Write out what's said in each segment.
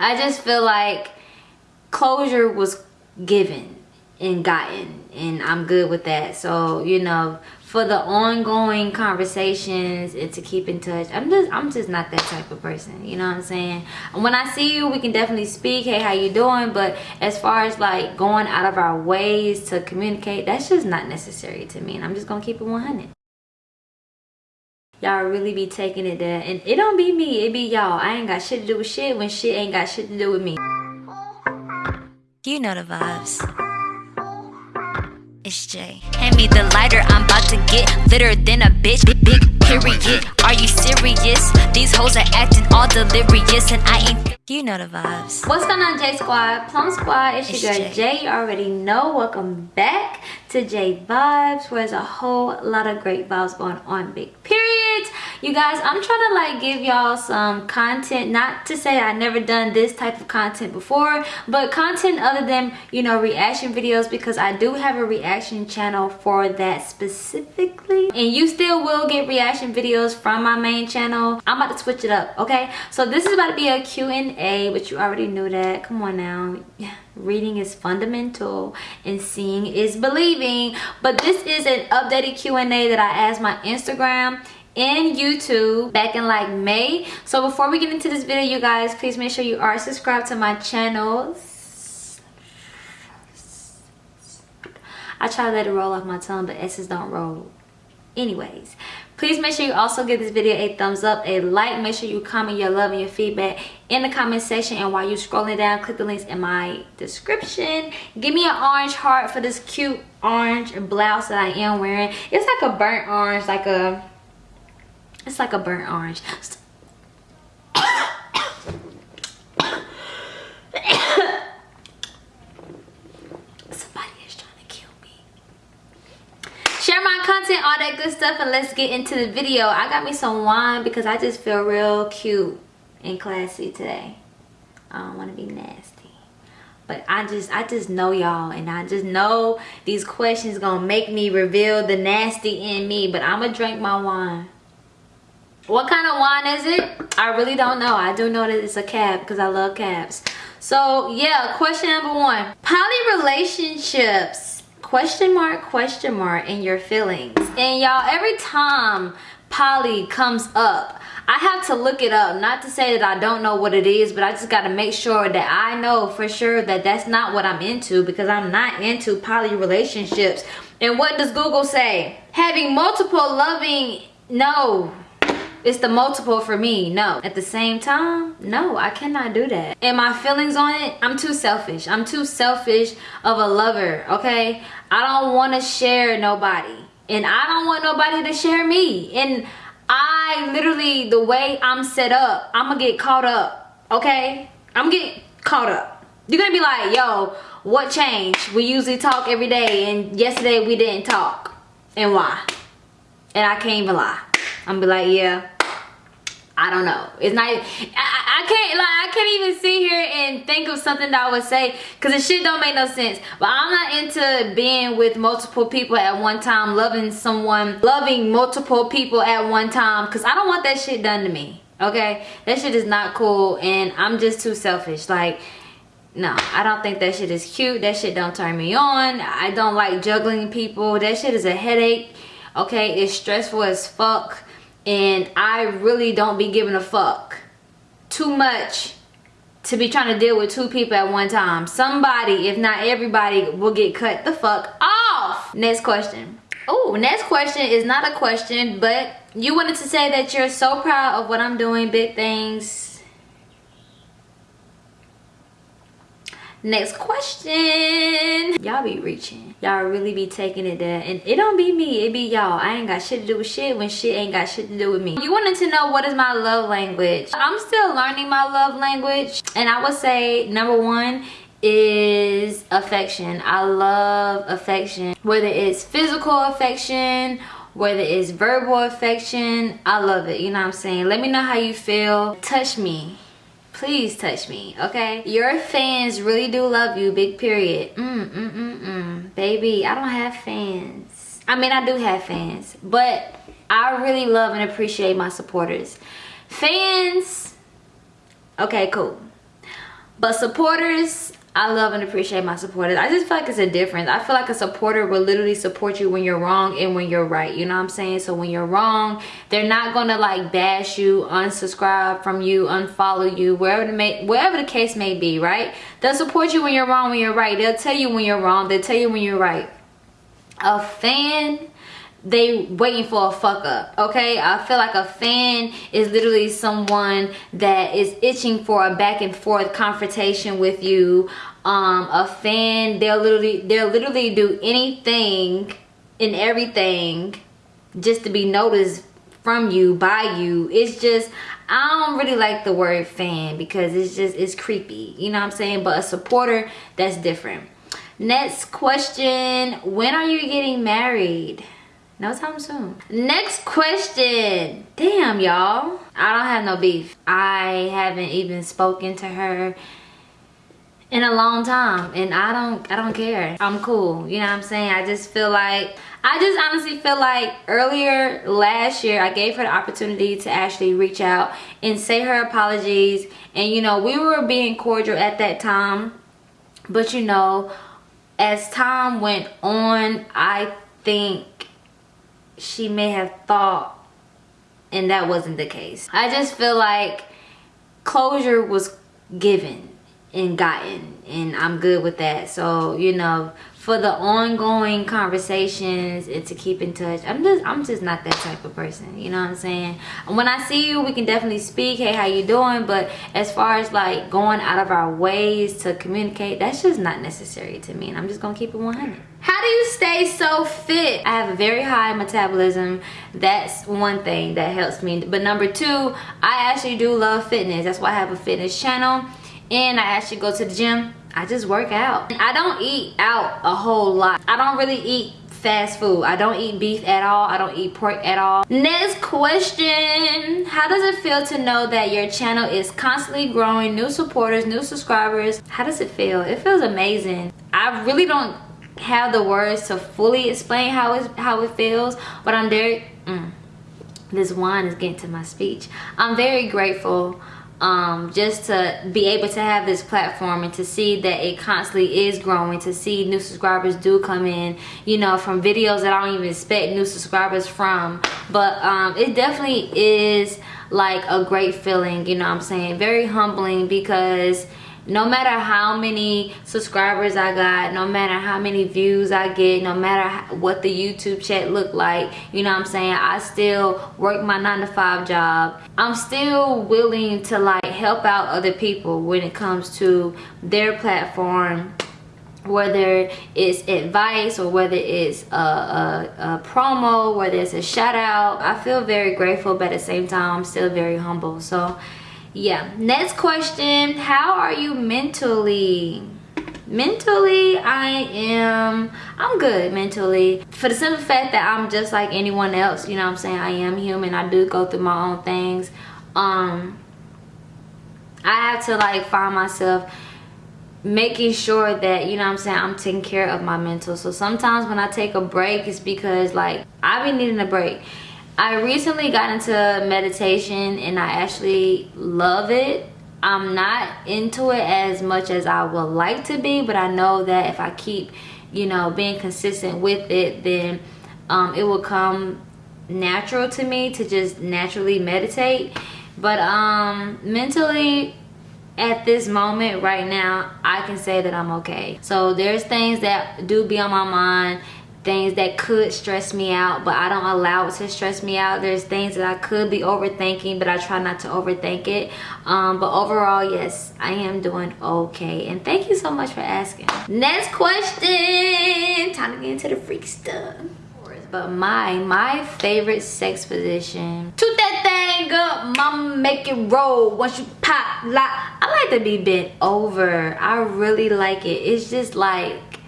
I just feel like closure was given and gotten and I'm good with that. So, you know, for the ongoing conversations and to keep in touch, I'm just I'm just not that type of person. You know what I'm saying? When I see you, we can definitely speak, hey, how you doing? But as far as like going out of our ways to communicate, that's just not necessary to me. And I'm just gonna keep it 100 y'all really be taking it there and it don't be me it be y'all i ain't got shit to do with shit when shit ain't got shit to do with me you know the vibes it's Jay. Hand me the lighter, I'm about to get litter than a bitch. Big, big period. Are you serious? These hoes are acting all delirious, and I ain't. You know the vibes. What's going on, J Squad? Plum Squad, it's, it's your girl Jay. You already know. Welcome back to J Vibes, where there's a whole lot of great vibes going on. Big periods. You guys, I'm trying to like give y'all some content. Not to say I never done this type of content before, but content other than, you know, reaction videos because I do have a reaction channel for that specifically. And you still will get reaction videos from my main channel. I'm about to switch it up, okay? So this is about to be a Q&A, but you already knew that. Come on now. Yeah reading is fundamental and seeing is believing but this is an updated q&a that i asked my instagram and youtube back in like may. So before we get into this video you guys please make sure you are subscribed to my channel. I try to let it roll off my tongue but s's don't roll. Anyways please make sure you also give this video a thumbs up a like. Make sure you comment your love and your feedback in the comment section. And while you're scrolling down click the links in my description. Give me an orange heart for this cute orange blouse that i am wearing. It's like a burnt orange like a it's like a burnt orange. Somebody is trying to kill me. share my content all that good stuff and let's get into the video. I got me some wine because i just feel real cute and classy today. I don't want to be nasty. But i just i just know y'all and i just know these questions gonna make me reveal the nasty in me but i'm gonna drink my wine what kind of wine is it? I really don't know. I do know that it's a cab because i love cabs. So yeah question number one. Poly relationships? Question mark question mark in your feelings. And y'all every time poly comes up I have to look it up. Not to say that I don't know what it is but I just got to make sure that I know for sure that that's not what I'm into because I'm not into poly relationships. And what does Google say? Having multiple loving no it's the multiple for me no. At the same time no i cannot do that. And my feelings on it i'm too selfish. I'm too selfish of a lover okay? I don't want to share nobody. And i don't want nobody to share me. And i literally the way i'm set up i'm gonna get caught up okay? I'm getting caught up. You're gonna be like yo what changed? We usually talk every day and yesterday we didn't talk. And why? And i can't even lie I'm be like, yeah, I don't know. It's not, I, I can't, like, I can't even sit here and think of something that I would say because the shit don't make no sense. But I'm not into being with multiple people at one time, loving someone, loving multiple people at one time because I don't want that shit done to me. Okay? That shit is not cool and I'm just too selfish. Like, no i don't think that shit is cute that shit don't turn me on i don't like juggling people that shit is a headache okay it's stressful as fuck and I really don't be giving a fuck too much to be trying to deal with two people at one time. Somebody, if not everybody, will get cut the fuck off. Next question. Oh, next question is not a question, but you wanted to say that you're so proud of what I'm doing, big things next question. Y'all be reaching. Y'all really be taking it there. And it don't be me. It be y'all. I ain't got shit to do with shit when shit ain't got shit to do with me. You wanted to know what is my love language? I'm still learning my love language. And i would say number one is affection. I love affection. Whether it's physical affection whether it's verbal affection i love it. You know what i'm saying? Let me know how you feel. Touch me please touch me okay? Your fans really do love you big period. Mm, mm, mm, mm. baby i don't have fans. I mean i do have fans but i really love and appreciate my supporters. Fans okay cool. But supporters I love and appreciate my supporters. I just feel like it's a difference. I feel like a supporter will literally support you when you're wrong and when you're right. You know what I'm saying? So when you're wrong, they're not gonna like bash you, unsubscribe from you, unfollow you, wherever the may wherever the case may be, right? They'll support you when you're wrong, when you're right. They'll tell you when you're wrong. They'll tell you when you're right. A fan they waiting for a fuck up okay? I feel like a fan is literally someone that is itching for a back and forth confrontation with you. Um a fan they'll literally they'll literally do anything and everything just to be noticed from you by you. It's just i don't really like the word fan because it's just it's creepy you know what i'm saying? But a supporter that's different. Next question when are you getting married no time soon. Next question. Damn, y'all. I don't have no beef. I haven't even spoken to her in a long time and I don't I don't care. I'm cool. You know what I'm saying? I just feel like I just honestly feel like earlier last year I gave her the opportunity to actually reach out and say her apologies and you know we were being cordial at that time but you know as time went on I think she may have thought and that wasn't the case. I just feel like closure was given and gotten and I'm good with that. So, you know, for the ongoing conversations and to keep in touch i'm just i'm just not that type of person you know what i'm saying when i see you we can definitely speak hey how you doing but as far as like going out of our ways to communicate that's just not necessary to me and i'm just gonna keep it 100 how do you stay so fit i have a very high metabolism that's one thing that helps me but number two i actually do love fitness that's why i have a fitness channel and i actually go to the gym I just work out. I don't eat out a whole lot. I don't really eat fast food. I don't eat beef at all. I don't eat pork at all. Next question. How does it feel to know that your channel is constantly growing? New supporters, new subscribers. How does it feel? It feels amazing. I really don't have the words to fully explain how, it's, how it feels. But I'm very... Mm, this wine is getting to my speech. I'm very grateful um, just to be able to have this platform and to see that it constantly is growing to see new subscribers do come in you know from videos that I don't even expect new subscribers from but um, it definitely is like a great feeling you know I'm saying very humbling because no matter how many subscribers I got, no matter how many views I get, no matter what the YouTube chat look like, you know what I'm saying? I still work my nine to five job. I'm still willing to like help out other people when it comes to their platform whether it's advice or whether it's a, a, a, promo whether it's a shout out i feel very grateful but at the same time i'm still very humble so yeah. Next question. How are you mentally? Mentally i am i'm good mentally. For the simple fact that i'm just like anyone else you know i'm saying? I am human. I do go through my own things. Um i have to like find myself making sure that you know i'm saying? I'm taking care of my mental. So sometimes when i take a break it's because like i've been needing a break I recently got into meditation and I actually love it. I'm not into it as much as I would like to be, but I know that if I keep, you know, being consistent with it, then um, it will come natural to me to just naturally meditate. But um, mentally, at this moment right now, I can say that I'm okay. So there's things that do be on my mind things that could stress me out but I don't allow it to stress me out. There's things that I could be overthinking but I try not to overthink it. Um, but overall yes I am doing okay. And thank you so much for asking. Next question. Time to get into the freak stuff. But my my favorite sex position. Toot that thing up mama make it roll. Once you pop like I like to be bent over. I really like it. It's just like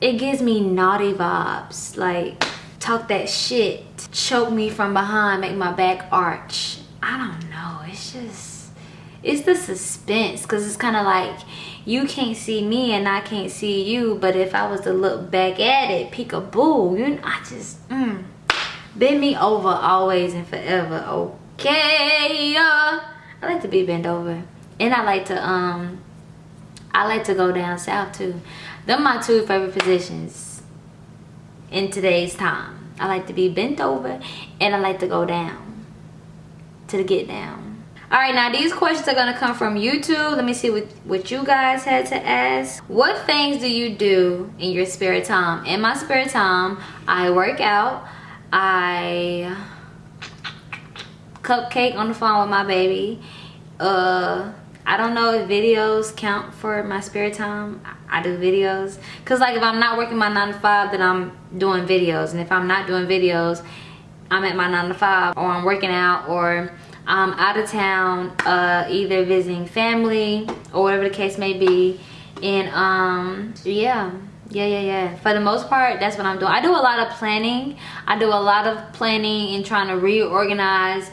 it gives me naughty vibes. Like talk that shit choke me from behind make my back arch. I don't know. It's just it's the suspense because it's kind of like you can't see me and i can't see you but if i was to look back at it peekaboo you i just mm, bend me over always and forever okay uh, i like to be bent over. And I like to um I like to go down south too. Them my two favorite positions in today's time. I like to be bent over and I like to go down to the get down. All right, now these questions are gonna come from YouTube. Let me see what, what you guys had to ask. What things do you do in your spare time? In my spare time, I work out. I cupcake on the phone with my baby. Uh, I don't know if videos count for my spare time. I do videos. Cause like if I'm not working my nine to five, then I'm doing videos. And if I'm not doing videos, I'm at my nine to five or I'm working out or I'm out of town, uh, either visiting family or whatever the case may be. And um, yeah, yeah, yeah, yeah. For the most part, that's what I'm doing. I do a lot of planning. I do a lot of planning and trying to reorganize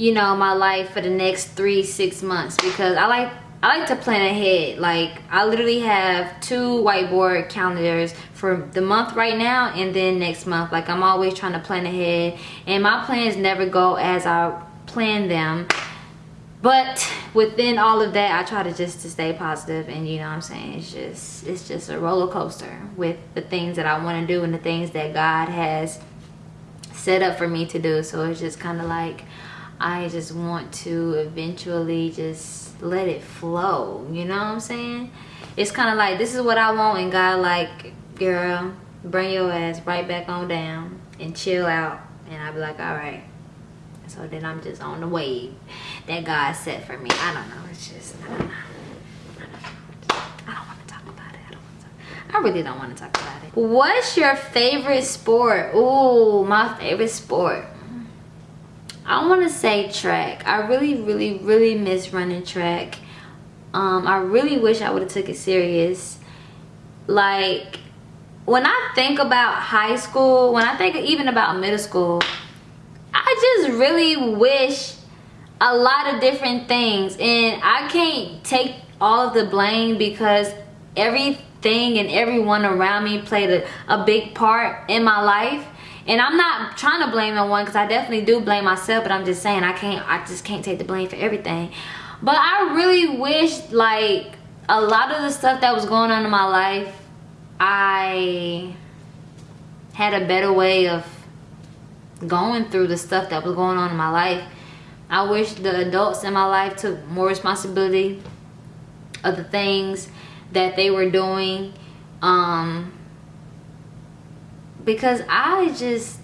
you know my life for the next three six months because i like i like to plan ahead. Like i literally have two whiteboard calendars for the month right now and then next month. Like i'm always trying to plan ahead and my plans never go as i plan them. But within all of that i try to just to stay positive and you know what i'm saying it's just it's just a roller coaster with the things that i want to do and the things that god has set up for me to do. So it's just kind of like I just want to eventually just let it flow. You know what I'm saying? It's kind of like, this is what I want. And God like, girl, bring your ass right back on down and chill out. And I'll be like, all right. So then I'm just on the wave that God set for me. I don't know. It's just, I don't know. I want to talk about it. I don't want to. I really don't want to talk about it. What's your favorite sport? Ooh, my favorite sport. I want to say track. I really, really, really miss running track. Um, I really wish I would have took it serious. Like, when I think about high school, when I think even about middle school, I just really wish a lot of different things. And I can't take all of the blame because everything and everyone around me played a, a big part in my life and i'm not trying to blame no one because i definitely do blame myself but i'm just saying i can't i just can't take the blame for everything. But i really wish like a lot of the stuff that was going on in my life i had a better way of going through the stuff that was going on in my life. I wish the adults in my life took more responsibility of the things that they were doing um because I just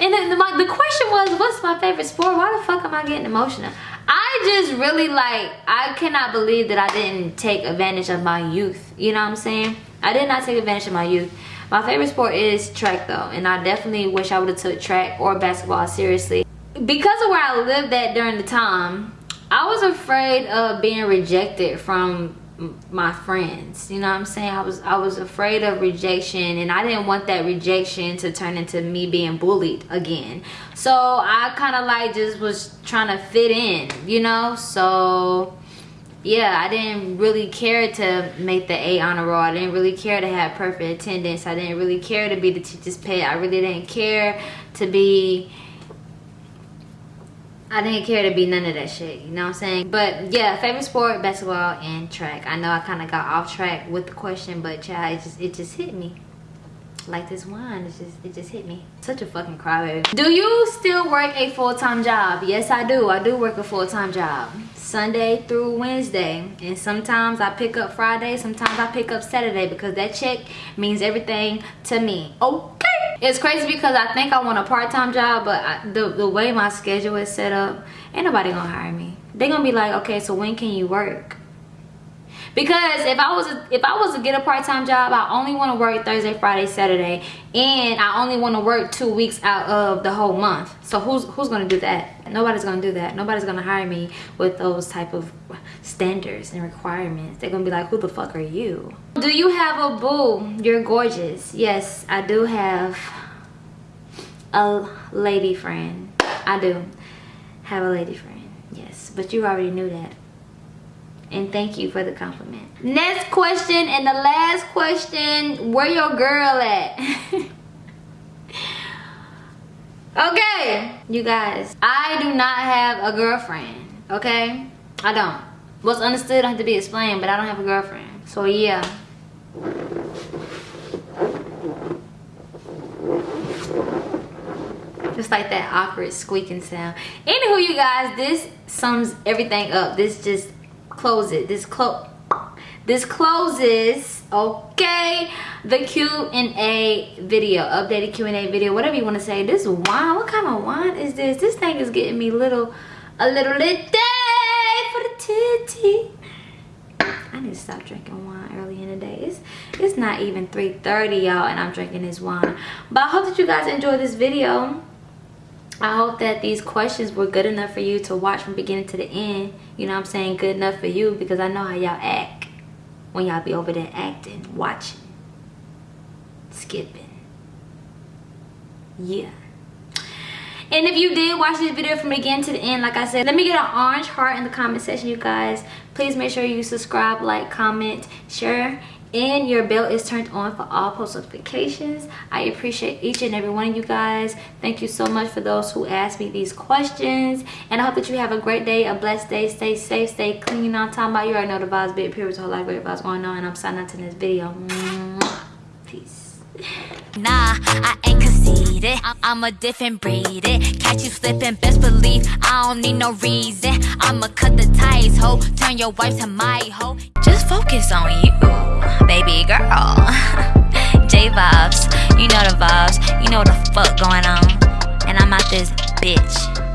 and then the, my, the question was what's my favorite sport? Why the fuck am I getting emotional? I just really like I cannot believe that I didn't take advantage of my youth. You know what I'm saying? I did not take advantage of my youth. My favorite sport is track though and I definitely wish I would have took track or basketball seriously. Because of where I lived at during the time I was afraid of being rejected from my friends you know what i'm saying? I was i was afraid of rejection and i didn't want that rejection to turn into me being bullied again. So i kind of like just was trying to fit in you know? So yeah i didn't really care to make the a honor roll. I didn't really care to have perfect attendance. I didn't really care to be the teacher's pet. I really didn't care to be I didn't care to be none of that shit, you know what I'm saying? But yeah, favorite sport, basketball and track. I know I kind of got off track with the question, but yeah, it just, it just hit me. Like this wine, it just, it just hit me. Such a fucking crybaby. Do you still work a full-time job? Yes, I do. I do work a full-time job. Sunday through Wednesday. And sometimes I pick up Friday, sometimes I pick up Saturday because that check means everything to me. Okay it's crazy because i think i want a part-time job but I, the, the way my schedule is set up ain't nobody gonna hire me. They gonna be like okay so when can you work because if i was a, if i was to get a part-time job i only want to work thursday friday saturday and i only want to work two weeks out of the whole month. So who's who's gonna do that? Nobody's gonna do that. Nobody's gonna hire me with those type of standards and requirements. They're gonna be like who the fuck are you? Do you have a boo? You're gorgeous. Yes i do have a lady friend. I do have a lady friend. Yes but you already knew that and thank you for the compliment next question and the last question where your girl at Okay, you guys, I do not have a girlfriend, okay? I don't. What's understood don't have to be explained, but I don't have a girlfriend. So yeah. Just like that awkward squeaking sound. Anywho, you guys, this sums everything up. This just close it. This close this closes okay the q&a video updated q&a video whatever you want to say. This wine what kind of wine is this? This thing is getting me little a little lit day for the titty. I need to stop drinking wine early in the day. It's it's not even 3:30, y'all and i'm drinking this wine. But i hope that you guys enjoyed this video I hope that these questions were good enough for you to watch from beginning to the end. You know I'm saying? Good enough for you because I know how y'all act when y'all be over there acting, watching, skipping. Yeah. And if you did watch this video from beginning to the end, like I said, let me get an orange heart in the comment section, you guys. Please make sure you subscribe, like, comment, share, and your bell is turned on for all post notifications. I appreciate each and every one of you guys. Thank you so much for those who asked me these questions. And i hope that you have a great day a blessed day. Stay safe stay clean. I'm talking about you already know the vibes big period whole lot of great vibes going on. And i'm signing out to this video. Peace. Nah, I ain't conceited. I'm a different breed. It Catch you slipping, best believe I don't need no reason. I'ma cut the ties, ho. Turn your wife to my hoe. Just focus on you, baby girl. J vibes, you know the vibes. You know the fuck going on. And I'm out this bitch.